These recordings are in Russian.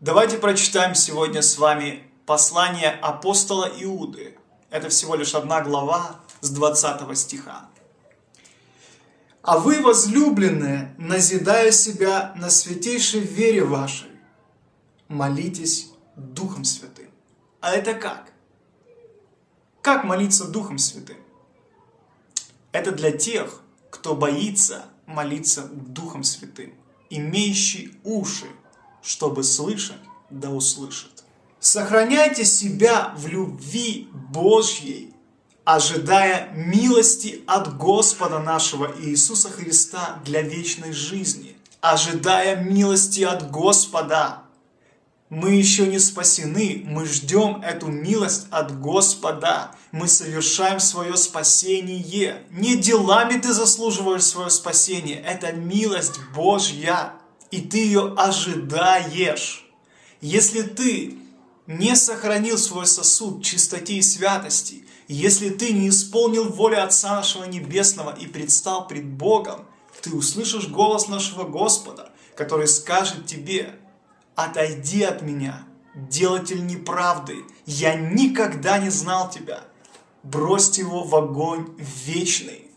Давайте прочитаем сегодня с вами послание апостола Иуды. Это всего лишь одна глава с 20 стиха. «А вы, возлюбленные, назидая себя на святейшей вере вашей, молитесь Духом Святым». А это как? Как молиться Духом Святым? Это для тех, кто боится молиться Духом Святым, имеющий уши, чтобы слышать, да услышит. Сохраняйте себя в любви Божьей, ожидая милости от Господа нашего Иисуса Христа для вечной жизни. Ожидая милости от Господа. Мы еще не спасены, мы ждем эту милость от Господа. Мы совершаем свое спасение. Не делами ты заслуживаешь свое спасение, это милость Божья, и ты ее ожидаешь. Если ты не сохранил свой сосуд чистоте и святости, если ты не исполнил волю Отца нашего Небесного и предстал пред Богом, ты услышишь голос нашего Господа, который скажет тебе, Отойди от меня, делатель неправды, я никогда не знал тебя. Бросьте его в огонь вечный.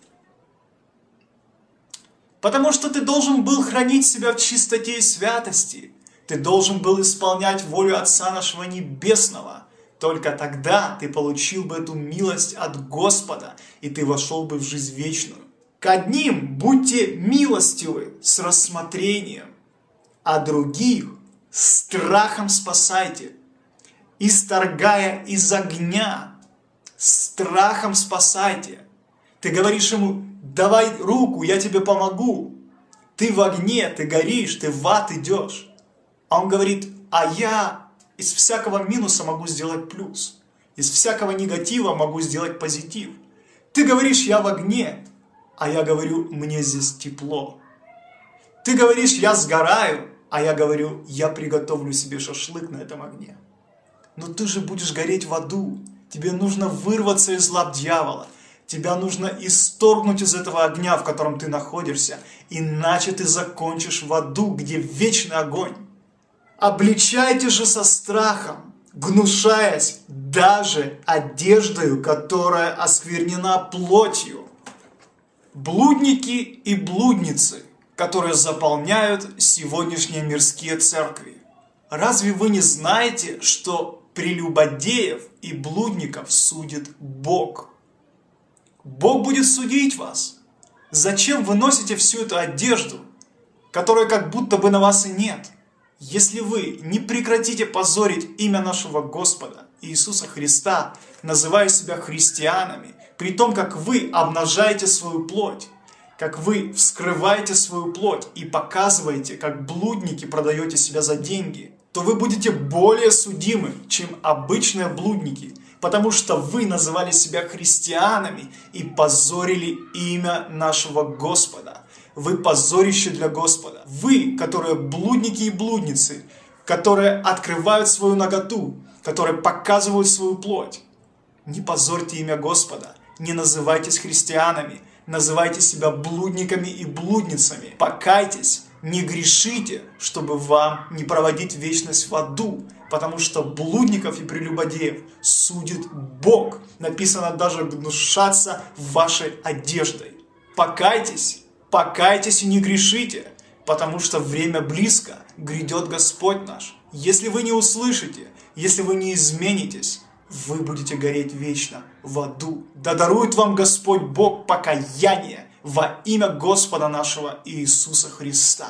Потому что ты должен был хранить себя в чистоте и святости. Ты должен был исполнять волю Отца нашего Небесного. Только тогда ты получил бы эту милость от Господа, и ты вошел бы в жизнь вечную. К одним будьте милостивы с рассмотрением, а других страхом спасайте, исторгая из огня, страхом спасайте. Ты говоришь ему, давай руку, я тебе помогу. Ты в огне, ты горишь, ты в ад идешь. А он говорит, а я из всякого минуса могу сделать плюс. Из всякого негатива могу сделать позитив. Ты говоришь, я в огне, а я говорю, мне здесь тепло. Ты говоришь, я сгораю, а я говорю, я приготовлю себе шашлык на этом огне. Но ты же будешь гореть в аду. Тебе нужно вырваться из лап дьявола. Тебя нужно исторгнуть из этого огня, в котором ты находишься. Иначе ты закончишь в аду, где вечный огонь. Обличайте же со страхом, гнушаясь даже одеждою, которая осквернена плотью. Блудники и блудницы – которые заполняют сегодняшние мирские церкви. Разве вы не знаете, что прелюбодеев и блудников судит Бог? Бог будет судить вас. Зачем вы носите всю эту одежду, которая как будто бы на вас и нет? Если вы не прекратите позорить имя нашего Господа Иисуса Христа, называя себя христианами, при том, как вы обнажаете свою плоть, как вы вскрываете свою плоть и показываете, как блудники продаете себя за деньги, то вы будете более судимы, чем обычные блудники, потому что вы называли себя христианами и позорили имя нашего Господа. Вы позорище для Господа. Вы, которые блудники и блудницы, которые открывают свою наготу, которые показывают свою плоть. Не позорьте имя Господа, не называйтесь христианами, называйте себя блудниками и блудницами. Покайтесь, не грешите, чтобы вам не проводить вечность в аду, потому что блудников и прелюбодеев судит Бог. Написано даже гнушаться вашей одеждой. Покайтесь, покайтесь и не грешите, потому что время близко, грядет Господь наш. Если вы не услышите, если вы не изменитесь, вы будете гореть вечно в аду. Да дарует вам Господь Бог покаяние во имя Господа нашего Иисуса Христа.